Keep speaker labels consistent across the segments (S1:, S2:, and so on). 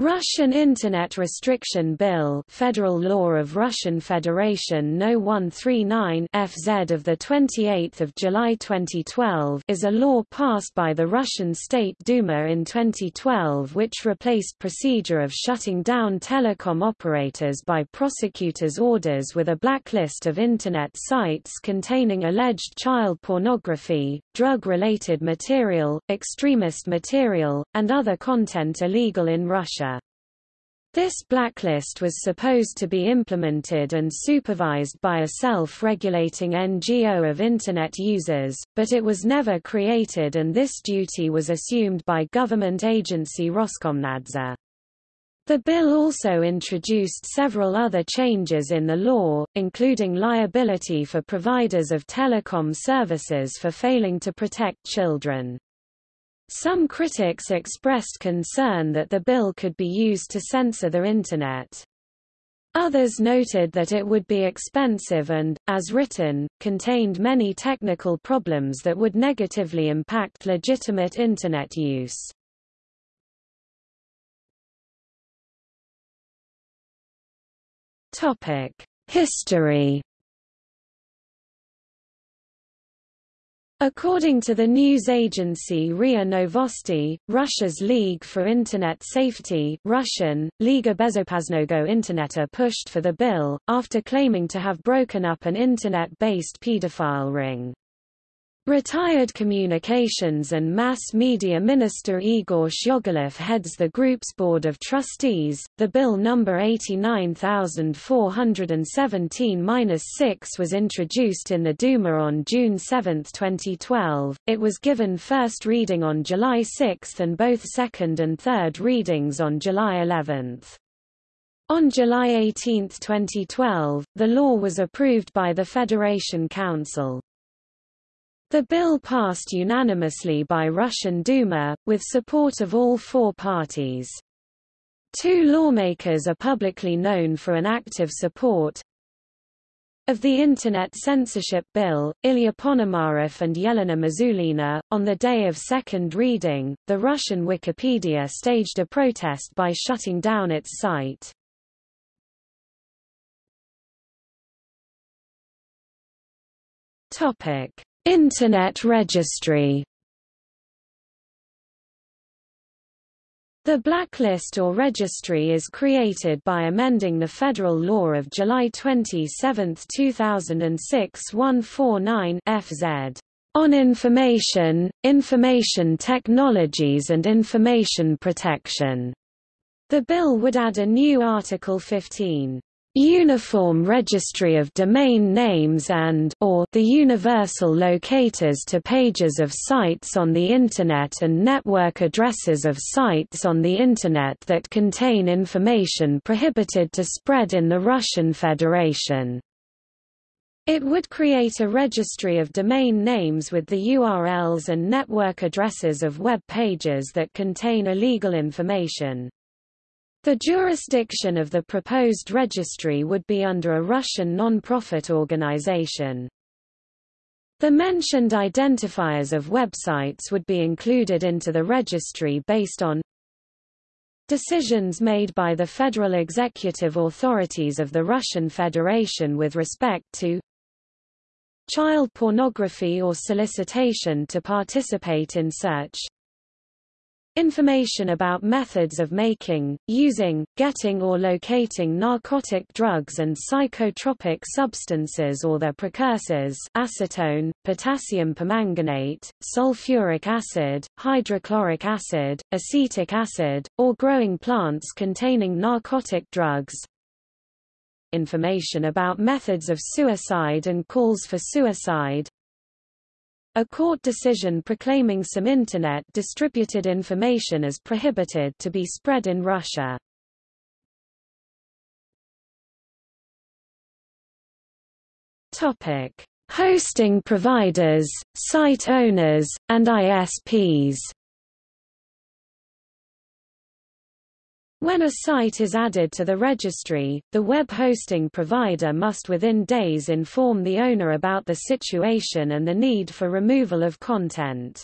S1: Russian Internet Restriction Bill Federal Law of Russian Federation No. 139 FZ of 28 July 2012 is a law passed by the Russian State Duma in 2012 which replaced procedure of shutting down telecom operators by prosecutors' orders with a blacklist of Internet sites containing alleged child pornography, drug-related material, extremist material, and other content illegal in Russia. This blacklist was supposed to be implemented and supervised by a self-regulating NGO of Internet users, but it was never created and this duty was assumed by government agency Roskomnadzor. The bill also introduced several other changes in the law, including liability for providers of telecom services for failing to protect children. Some critics expressed concern that the bill could be used to censor the Internet. Others noted that it would be expensive and, as written, contained many technical problems that would negatively impact legitimate Internet use. History According to the news agency RIA Novosti, Russia's League for Internet Safety Russian, Liga Bezopasnogo Interneta pushed for the bill, after claiming to have broken up an Internet-based pedophile ring. Retired Communications and Mass Media Minister Igor Shchogolev heads the group's Board of Trustees. The Bill number 89417-6 was introduced in the Duma on June 7, 2012. It was given first reading on July 6 and both second and third readings on July 11. On July 18, 2012, the law was approved by the Federation Council. The bill passed unanimously by Russian Duma, with support of all four parties. Two lawmakers are publicly known for an active support of the Internet censorship bill, Ilya Ponomarev and Yelena Mizulina. On the day of second reading, the Russian Wikipedia staged a protest by shutting down its site. Topic Internet Registry. The blacklist or registry is created by amending the federal law of July 27, 2006 149 FZ on information, information technologies and information protection. The bill would add a new Article 15 uniform registry of domain names and or the universal locators to pages of sites on the Internet and network addresses of sites on the Internet that contain information prohibited to spread in the Russian Federation. It would create a registry of domain names with the URLs and network addresses of web pages that contain illegal information. The jurisdiction of the proposed registry would be under a Russian non-profit organization. The mentioned identifiers of websites would be included into the registry based on decisions made by the federal executive authorities of the Russian Federation with respect to child pornography or solicitation to participate in search Information about methods of making, using, getting or locating narcotic drugs and psychotropic substances or their precursors acetone, potassium permanganate, sulfuric acid, hydrochloric acid, acetic acid, or growing plants containing narcotic drugs. Information about methods of suicide and calls for suicide, a court decision proclaiming some Internet distributed information as prohibited to be spread in Russia. Topic: Hosting providers, site owners, and ISPs. When a site is added to the registry, the web hosting provider must within days inform the owner about the situation and the need for removal of content.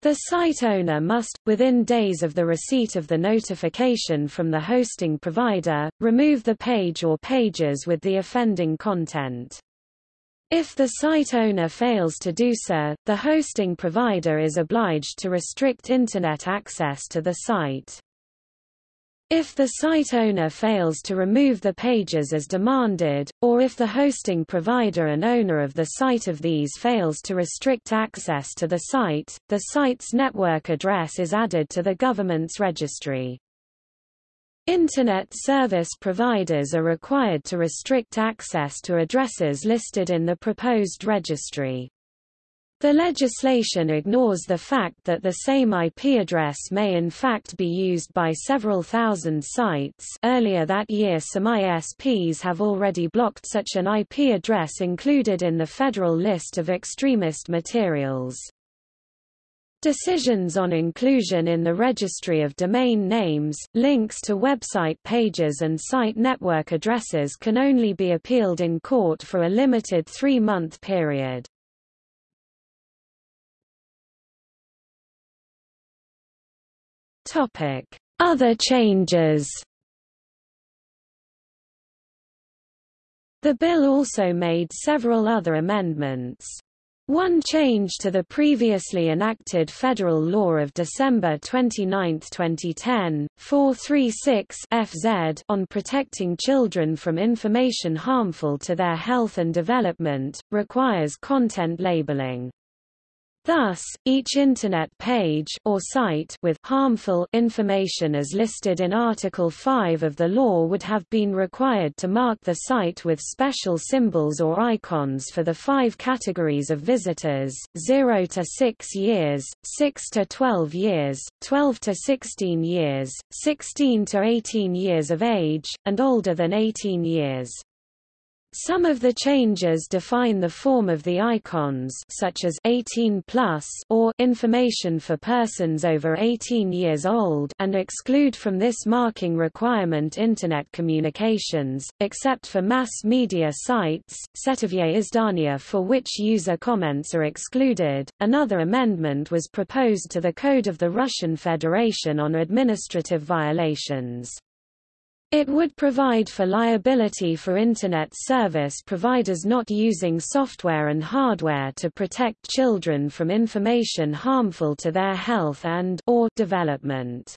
S1: The site owner must, within days of the receipt of the notification from the hosting provider, remove the page or pages with the offending content. If the site owner fails to do so, the hosting provider is obliged to restrict Internet access to the site. If the site owner fails to remove the pages as demanded, or if the hosting provider and owner of the site of these fails to restrict access to the site, the site's network address is added to the government's registry. Internet service providers are required to restrict access to addresses listed in the proposed registry. The legislation ignores the fact that the same IP address may in fact be used by several thousand sites earlier that year some ISPs have already blocked such an IP address included in the federal list of extremist materials. Decisions on inclusion in the registry of domain names, links to website pages and site network addresses can only be appealed in court for a limited three-month period. Topic: Other changes. The bill also made several other amendments. One change to the previously enacted federal law of December 29, 2010, 436 FZ on protecting children from information harmful to their health and development, requires content labeling. Thus, each Internet page or site with harmful information as listed in Article 5 of the law would have been required to mark the site with special symbols or icons for the five categories of visitors, 0 to 6 years, 6 to 12 years, 12 to 16 years, 16 to 18 years of age, and older than 18 years. Some of the changes define the form of the icons such as 18 plus or information for persons over 18 years old and exclude from this marking requirement internet communications, except for mass media sites, Setovier Izdania for which user comments are excluded. Another amendment was proposed to the Code of the Russian Federation on administrative violations. It would provide for liability for Internet service providers not using software and hardware to protect children from information harmful to their health and or development.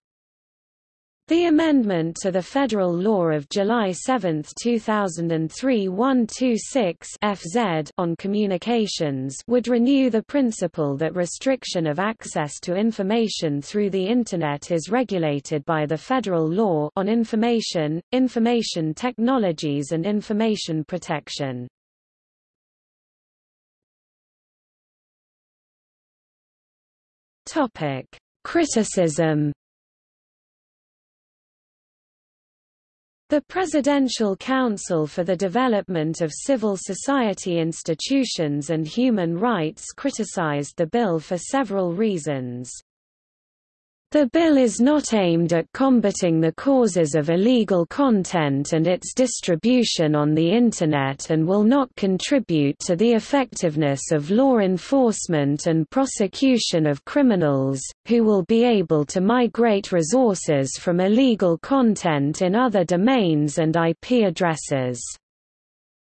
S1: The amendment to the federal law of July 7, 2003 126 FZ on communications would renew the principle that restriction of access to information through the Internet is regulated by the federal law on information, information technologies and information protection. Criticism The Presidential Council for the Development of Civil Society Institutions and Human Rights criticized the bill for several reasons. The bill is not aimed at combating the causes of illegal content and its distribution on the Internet and will not contribute to the effectiveness of law enforcement and prosecution of criminals, who will be able to migrate resources from illegal content in other domains and IP addresses.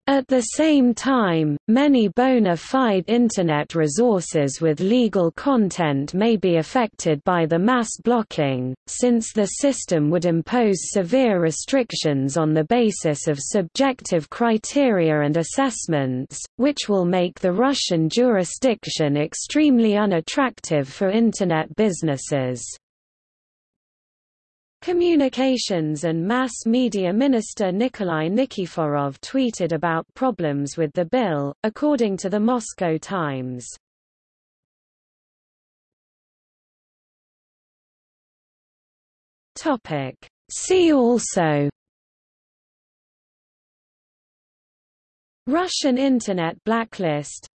S1: At the same time, many bona fide Internet resources with legal content may be affected by the mass blocking, since the system would impose severe restrictions on the basis of subjective criteria and assessments, which will make the Russian jurisdiction extremely unattractive for Internet businesses. Communications and Mass Media Minister Nikolai Nikiforov tweeted about problems with the bill, according to the Moscow Times. See also Russian Internet blacklist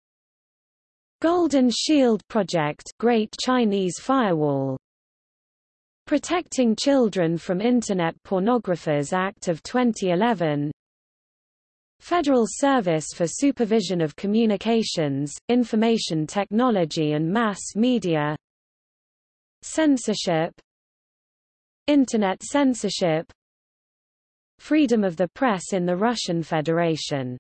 S1: Golden Shield Project Great Chinese Firewall Protecting Children from Internet Pornographers Act of 2011 Federal Service for Supervision of Communications, Information Technology and Mass Media. Censorship. Internet censorship. Freedom of the press in the Russian Federation